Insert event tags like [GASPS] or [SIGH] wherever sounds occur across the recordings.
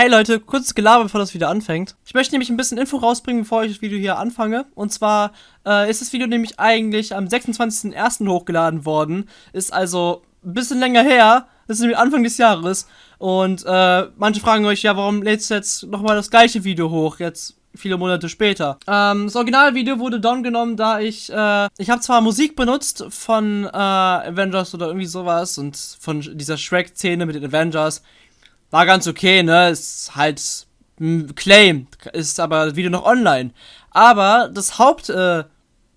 Hey Leute, kurzes Gelaber, bevor das Video anfängt. Ich möchte nämlich ein bisschen Info rausbringen, bevor ich das Video hier anfange. Und zwar äh, ist das Video nämlich eigentlich am 26.01. hochgeladen worden. Ist also ein bisschen länger her. Das ist nämlich Anfang des Jahres. Und äh, manche fragen euch, ja, warum lädst du jetzt nochmal das gleiche Video hoch? Jetzt viele Monate später. Ähm, das Originalvideo wurde down genommen, da ich, äh, ich habe zwar Musik benutzt von äh, Avengers oder irgendwie sowas und von dieser Shrek-Szene mit den Avengers war ganz okay, ne? Ist halt ein Claim, ist aber Video noch online. Aber das Haupt, äh,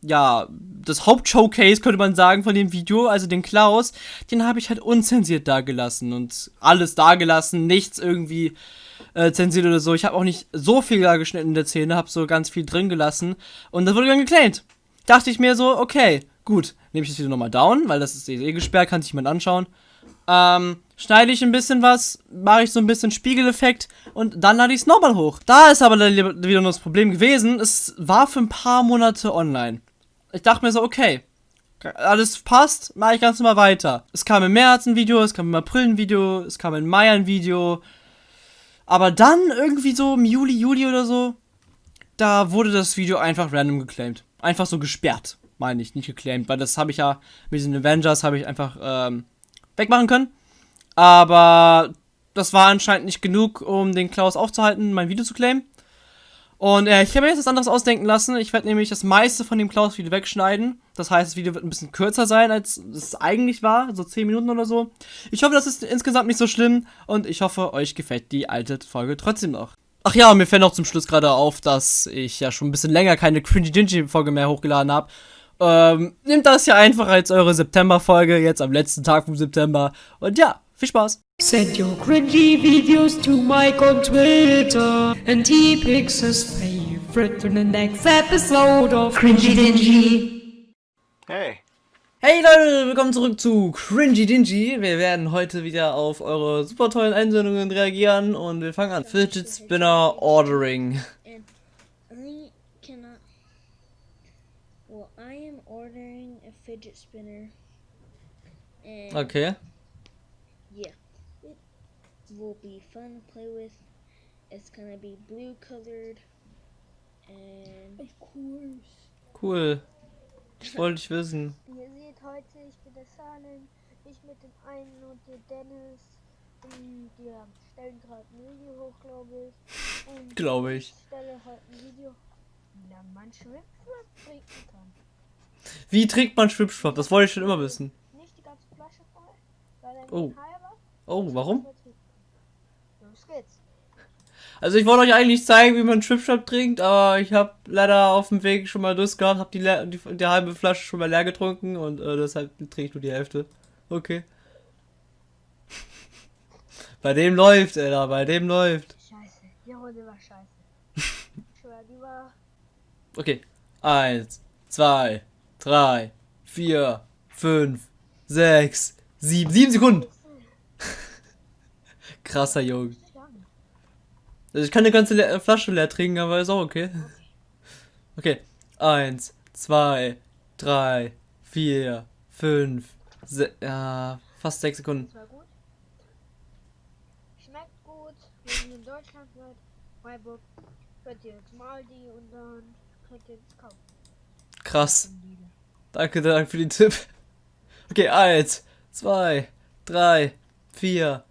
ja, das Hauptshowcase könnte man sagen von dem Video, also den Klaus, den habe ich halt unzensiert dagelassen und alles dagelassen, nichts irgendwie äh, zensiert oder so. Ich habe auch nicht so viel da geschnitten in der Szene, habe so ganz viel drin gelassen und das wurde dann geclaimed. Dachte ich mir so, okay, gut, nehme ich das Video nochmal down, weil das ist eh gesperrt, kann sich jemand anschauen. Ähm, schneide ich ein bisschen was, mache ich so ein bisschen Spiegeleffekt und dann lade ich es nochmal hoch. Da ist aber wieder nur das Problem gewesen, es war für ein paar Monate online. Ich dachte mir so, okay, alles passt, mache ich ganz normal weiter. Es kam im März ein Video, es kam im April ein Video, es kam im Mai ein Video. Aber dann irgendwie so im Juli, Juli oder so, da wurde das Video einfach random geclaimed. Einfach so gesperrt, meine ich, nicht geclaimed, weil das habe ich ja mit diesen Avengers habe ich einfach ähm, wegmachen können. Aber das war anscheinend nicht genug, um den Klaus aufzuhalten, mein Video zu claimen. Und äh, ich habe mir jetzt was anderes ausdenken lassen. Ich werde nämlich das meiste von dem Klaus-Video wegschneiden. Das heißt, das Video wird ein bisschen kürzer sein, als es eigentlich war. So 10 Minuten oder so. Ich hoffe, das ist insgesamt nicht so schlimm. Und ich hoffe, euch gefällt die alte Folge trotzdem noch. Ach ja, und mir fällt noch zum Schluss gerade auf, dass ich ja schon ein bisschen länger keine Cringy Dingy Folge mehr hochgeladen habe. Ähm, nehmt das ja einfach als eure September-Folge, jetzt am letzten Tag vom September. Und ja, viel Spaß. Send your cringy videos to Mike on Twitter, and he picks his favorite for the next episode of Cringy Dingy. Hey. Hey Leute, willkommen zurück zu Cringy Dingy. Wir werden heute wieder auf eure super tollen Einsendungen reagieren und wir fangen an. Fidget Spinner Ordering. and I cannot. Well, I am ordering a fidget spinner, and Okay. yeah, it will be fun to play with. It's gonna be blue colored, and of course. Cool. [LAUGHS] Das wollte ich wissen. Ihr seht heute, ich bin der Salem, ich mit dem einen und der Dennis. Und wir stellen gerade ein Video hoch, glaube ich. [LAUGHS] Und Glaube ich. stelle heute ein Video, wie man Schwimmbad trinken kann. Wie trägt man Schwipschwapp? Das wollte ich schon immer wissen. Nicht die ganze Flasche voll, weil dann Oh. halber. Oh, warum? Los geht's. Also ich wollte euch eigentlich zeigen, wie man Schwipschwapp trinkt, aber ich habe leider auf dem Weg schon mal Durst gehabt, habe die, die, die halbe Flasche schon mal leer getrunken und äh, deshalb trinke ich nur die Hälfte. Okay. [LAUGHS] bei dem läuft, Alter, bei dem läuft. Scheiße, die Runde war scheiße. [LAUGHS] Ich schwör, die war. Okay. Eins, zwei, drei, vier, fünf, sechs, sieben. Sieben Sekunden. Krasser Junge. Also ich kann eine ganze Le Flasche leer trinken, aber ist auch okay. Okay. Eins, zwei, drei, vier, fünf, se ja, fast sechs Sekunden. Schmeckt gut. Wir sind in Deutschland Freiburg. Könnt ihr jetzt mal die und dann Krass. Danke, danke für den Tipp. Okay, eins, zwei, drei, vier.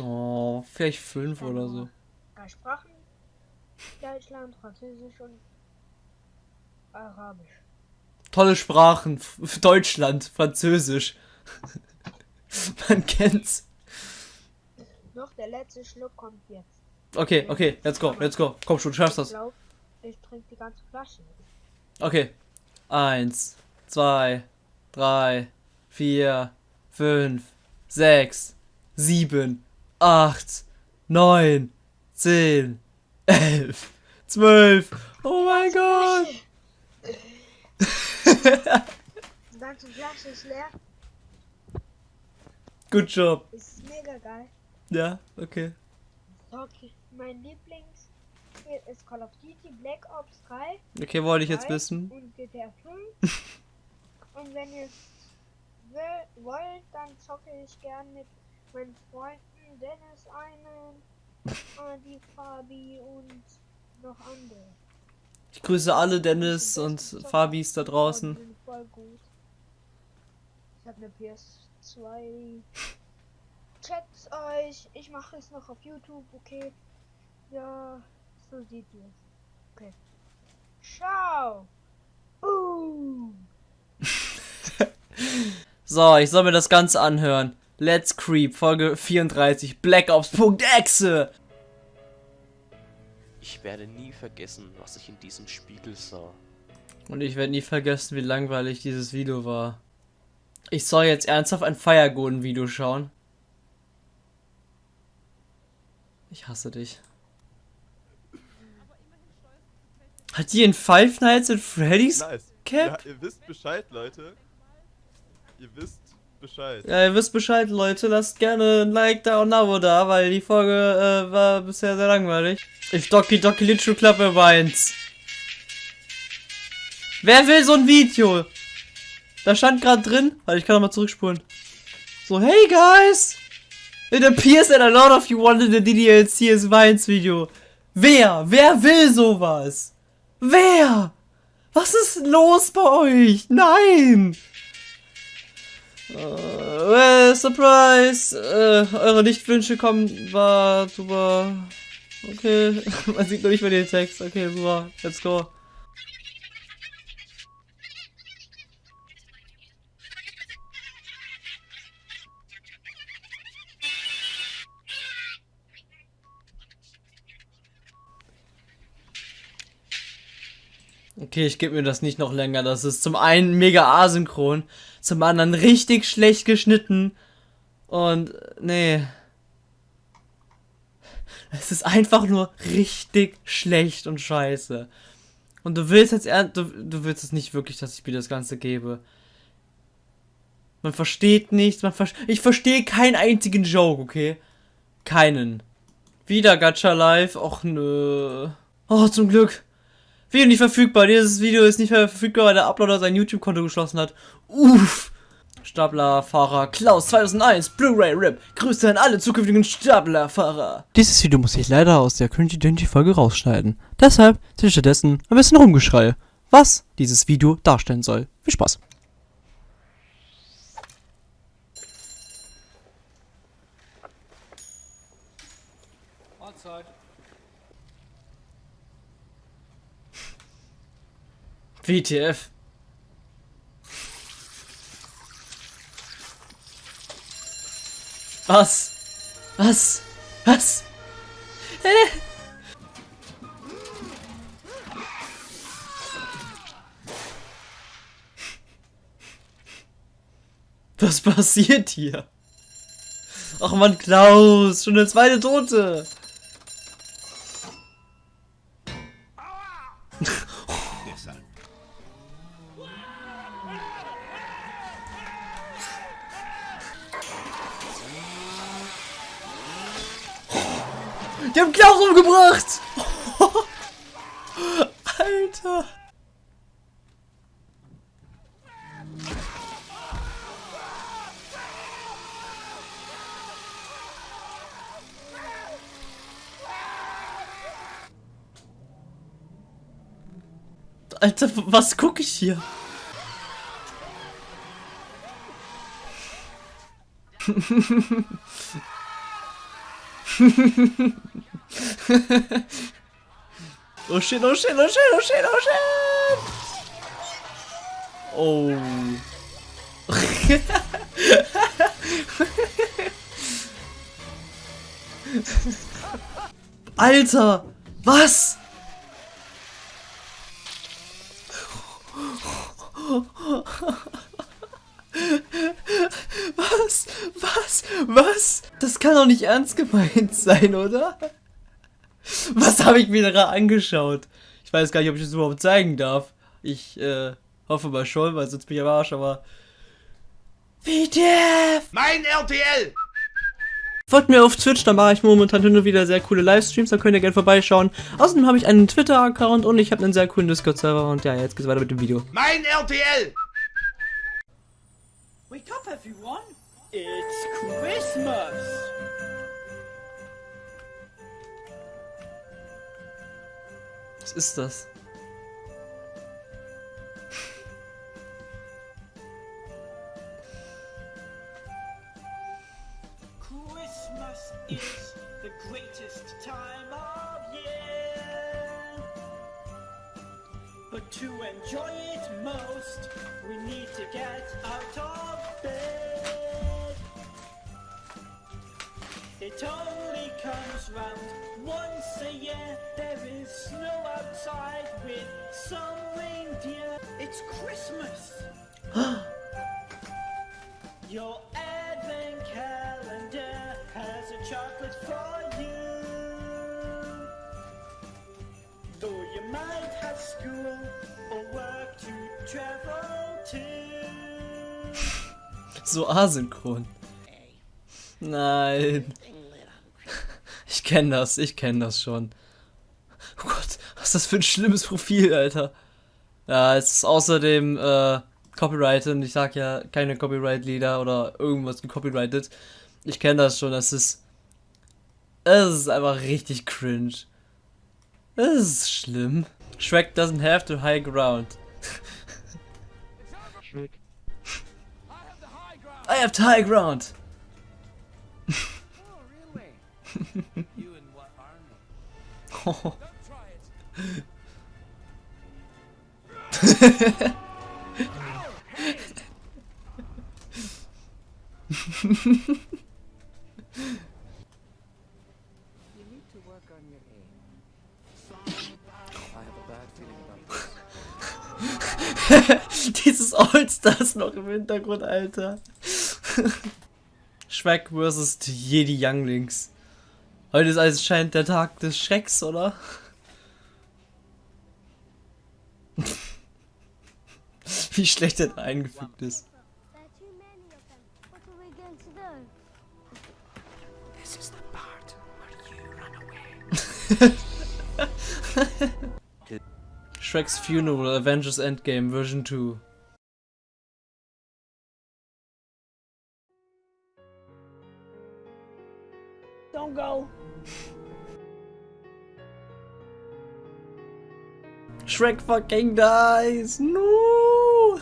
Oh, vielleicht fünf oder so. Drei Sprachen. Deutschland, Französisch und Arabisch. Tolle Sprachen. Deutschland, Französisch. [LAUGHS] Man kennt's. Noch der letzte Schluck kommt jetzt. Okay, okay, let's go, let's go. Komm schon, du schaffst das. Ich trinke die ganze Flasche. Okay. Eins, zwei, drei, vier, fünf, sechs, sieben, acht, neun, zehn, [LAUGHS] elf, zwölf. Oh mein Gott. [LAUGHS] Die ganze Flasche ist leer. Good job. Ist mega geil. Ja, okay. Okay, mein Lieblings ist Call of Duty Black Ops 3 Okay, wollte ich jetzt wissen. und GTA 5. [LAUGHS] und wenn ihr will, wollt, dann zocke ich gern mit meinen Freunden Dennis einen [LAUGHS] die Fabi und noch andere. Ich grüße alle Dennis und Fabis da draußen. Voll gut. Ich habe eine PS2. [LAUGHS] Checkt's euch. Ich mache es noch auf YouTube, okay? Ja, so sieht es. Okay. Ciao. Boom. [LAUGHS] So, ich soll mir das Ganze anhören. Let's Creep, Folge 34, Black Ops.exe. Ich werde nie vergessen, was ich in diesem Spiegel sah. Und ich werde nie vergessen, wie langweilig dieses Video war. Ich soll jetzt ernsthaft ein Firegolden-Video schauen. Ich hasse dich. Hat die in Five Nights at Freddy's Nice. Cap? Ja, ihr wisst Bescheid, Leute. Ihr wisst Bescheid. Ja, ihr wisst Bescheid, Leute. Lasst gerne ein Like da und ein Abo da, weil die Folge äh, war bisher sehr langweilig. If Doki Doki Little Club weint. Wer will so ein Video? Da stand gerade drin, weil ich kann nochmal zurückspulen. So, hey guys! It appears that a lot of you wanted the DDLCS Vines Video. Wer? Wer will sowas? Wer? Was ist los bei euch? Nein! Well, Surprise! Äh, eure Lichtwünsche kommen, war super. Okay, [LAUGHS] man sieht nur nicht mehr den Text. Okay, super. Let's go. Okay, ich gebe mir das nicht noch länger. Das ist zum einen mega asynchron, zum anderen richtig schlecht geschnitten. Und nee. Es ist einfach nur richtig schlecht und scheiße. Und du willst jetzt du, du willst es nicht wirklich, dass ich mir das Ganze gebe. Man versteht nichts, man ver ich verstehe keinen einzigen Joke, okay? Keinen. Wieder Gacha Live, och nö. Oh, zum Glück. Video nicht verfügbar. Dieses Video ist nicht mehr verfügbar, weil der Uploader sein YouTube-Konto geschlossen hat. Uff. Staplerfahrer Klaus 2001 Blu-ray RIP. Grüße an alle zukünftigen Staplerfahrer. Dieses Video muss ich leider aus der Cringy Dingy Folge rausschneiden. Deshalb sind stattdessen ein bisschen Rumgeschrei, was dieses Video darstellen soll. Viel Spaß. WTF. Was? Was? Was? Hä? Was passiert hier? Ach man, Klaus, schon der zweite Tote. Alter! Alter, was gucke ich hier? [LAUGHS] oh shit, oh shit, oh shit, oh shit, oh shit! Oh. [LAUGHS] Alter! Was? Was? Was? Was? Das kann doch nicht ernst gemeint sein, oder? [LAUGHS] Was habe ich mir da angeschaut? Ich weiß gar nicht, ob ich das überhaupt zeigen darf. Ich äh, hoffe mal schon, weil sonst bin ich am Arsch, aber. WTF! Mein RTL! Folgt mir auf Twitch, da mache ich momentan hin und wieder sehr coole Livestreams, da könnt ihr gerne vorbeischauen. Außerdem habe ich einen Twitter-Account und ich habe einen sehr coolen Discord-Server und ja, jetzt geht's weiter mit dem Video. Mein RTL! Wake up, everyone! It's Christmas! Was ist das? Christmas is the greatest time of year. But to enjoy it most, we need to get out of bed. It only comes round once a year. There is snow outside with some reindeer. It's Christmas. [GASPS] Your advent calendar has a chocolate for you. Though you might have school or work to travel to. [LAUGHS] So asynchron. Nein. Ich kenne das, ich kenne das schon. Oh Gott, was ist das für ein schlimmes Profil, Alter. Ja, es ist außerdem äh, copyrighted und ich sag ja keine Copyright-Lieder oder irgendwas gecopyrighted. Ich kenne das schon, das ist. Es ist einfach richtig cringe. Das ist schlimm. Shrek doesn't have the high ground. I have the high ground. Dieses Allstars noch im Hintergrund, Alter. Shrek vs. Jedi Younglings. Heute ist also scheint der Tag des Schrecks, oder? [LAUGHS] Wie schlecht er da eingefügt ist. [LAUGHS] Shrek's Funeral, Avengers Endgame, Version 2. Shrek fucking dies! No!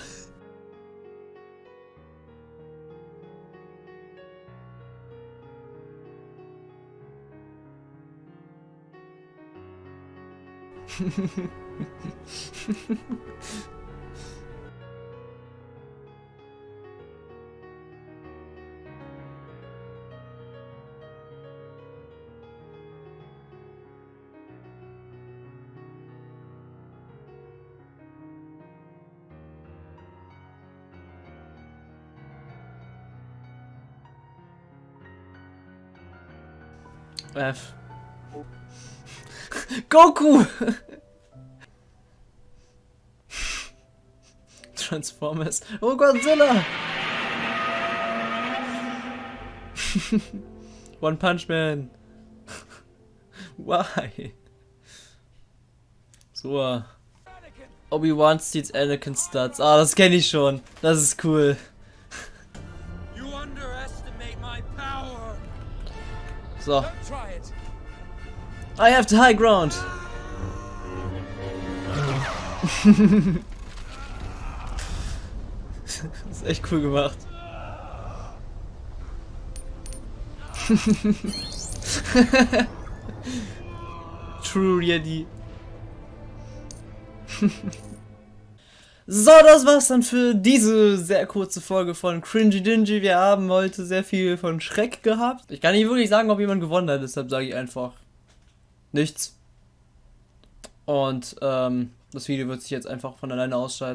[LAUGHS] F. Goku! Transformers. Oh Godzilla! One Punch Man. Why? So. Obi-Wan steals Anakin Stats. Ah, das kenne ich schon. Das ist cool. So. I have the high ground. das [LAUGHS] ist echt cool gemacht. [LAUGHS] True Yeti. [LAUGHS] So, das war's dann für diese sehr kurze Folge von Cringy Dingy. Wir haben heute sehr viel von Schreck gehabt. Ich kann nicht wirklich sagen, ob jemand gewonnen hat, deshalb sage ich einfach nichts. Und ähm, das Video wird sich jetzt einfach von alleine ausschalten.